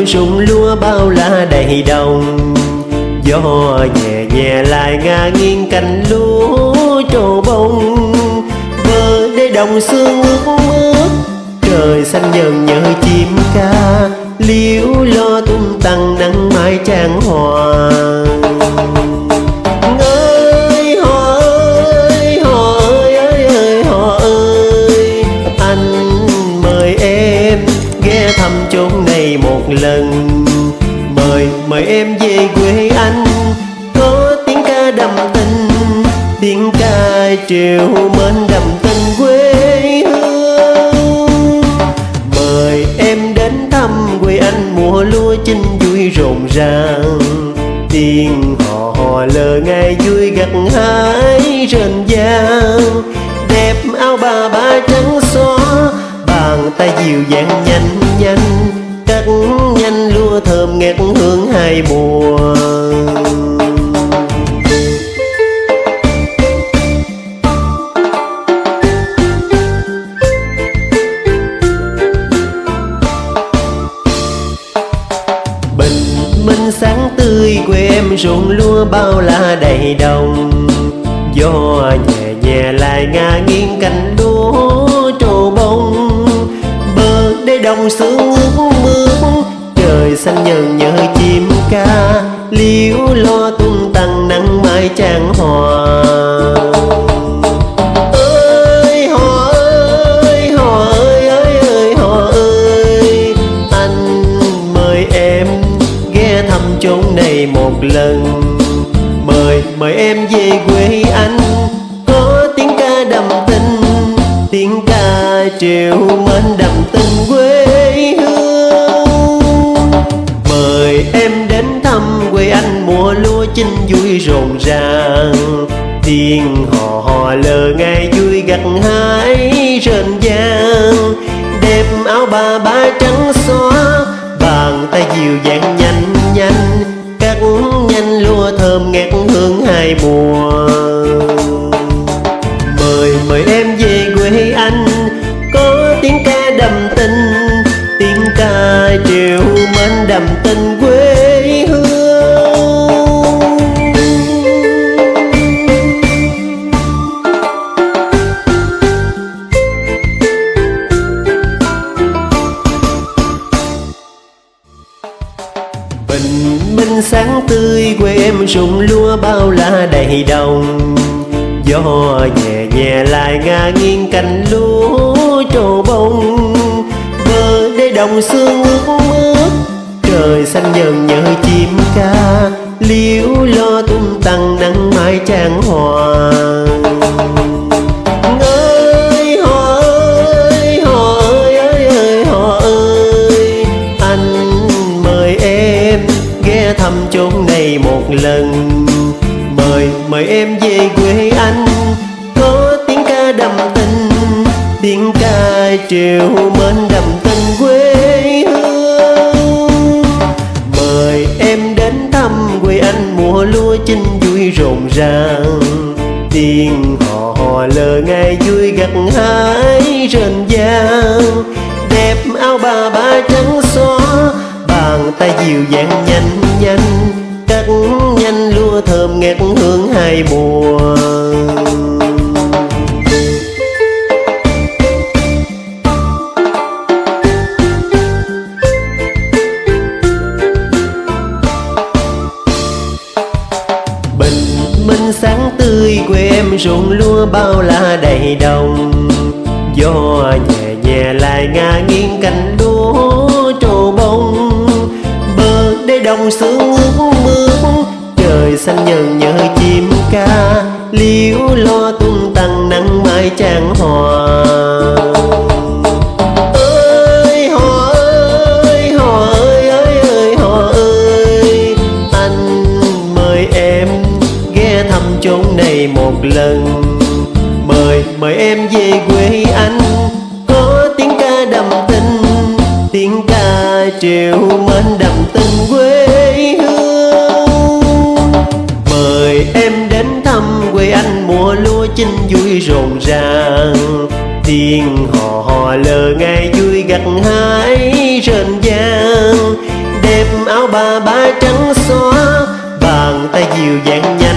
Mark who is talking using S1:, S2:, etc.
S1: em rụng lúa bao la đầy đồng. Gió nhẹ nhẹ lại ngả nghiêng cành lúa trổ bông. Bờ để đồng sương ướt mướt, trời xanh dần nhớ chim ca. Liễu lo tung tăng nắng mai trang hoàng mời mời em về quê anh. Có tiếng ca đầm tình tiếng ca triều mến đầm tình quê hương. Mời em đến thăm quê anh mùa lúa chinh vui rộn ràng. Tiếng hò hò lờ ngày vui gặt hái rền vang. Đẹp áo bà ba trắng xóa, bàn tay dịu dàng nhanh nhanh. Cắt thơm ngát hương hai mùa. Bình minh sáng tươi quê em ruộng lúa bao la đầy đồng. Gió nhẹ nhẹ lại ngả nghiêng cành lúa trổ bông. Bờ đê đồng sương xanh nhờn nhớ chim ca. Liễu lo tung tăng nắng mai trang hòa. Ơi họ ơi họ ơi ơi ơi họ ơi. Anh mời em ghé thăm chốn này một lần. Mời mời em về quê anh. Có tiếng ca đầm tình, tiếng ca triều mến đầm tiếng hò hò lờ ngày vui gặt hái rền vang. Đẹp áo bà ba trắng xóa, bàn tay dịu dàng nhanh nhanh. Cắt nhanh lúa thơm ngát hương hai mùa. Em rụng lúa bao la đầy đồng. Gió nhẹ nhẹ lại ngả nghiêng cành lúa trổ bông. Bờ đê đồng sương ướt mướt, trời xanh dần nhớ chim ca. Liễu lo tung tăng nắng mai trang hòa lần. Mời mời em về quê anh. Có tiếng ca đầm tình, tiếng ca triều mến đầm tình quê hương. Mời em đến thăm quê anh mùa lúa chinh vui rộn ràng. Tiếng hò hò lờ ngay vui gặt hái rền vang. Đẹp áo bà ba trắng xóa, bàn tay dịu dàng nhanh nhanh ngát hương hai mùa bình minh sáng tươi quê em ruộng lúa bao la đầy đồng gió nhẹ nhẹ lại ngả nghiêng cành lúa trổ bông bờ đê đồng sương ướt mưa trời xanh nhờn nhớ chim ca. Liễu lo tung tăng nắng mai trang hòa. Ơi họ ơi họ ơi ơi ơi họ ơi. Anh mời em ghé thăm chốn này một lần. Mời mời em về quê anh. Có tiếng ca đầm tình, tiếng ca triều mến đầm tình quê rộn ràng. Tiếng hò hò lờ ngay vui gặt hái rền vang. Đem áo bà ba trắng xóa, bàn tay dịu dàng nhẹ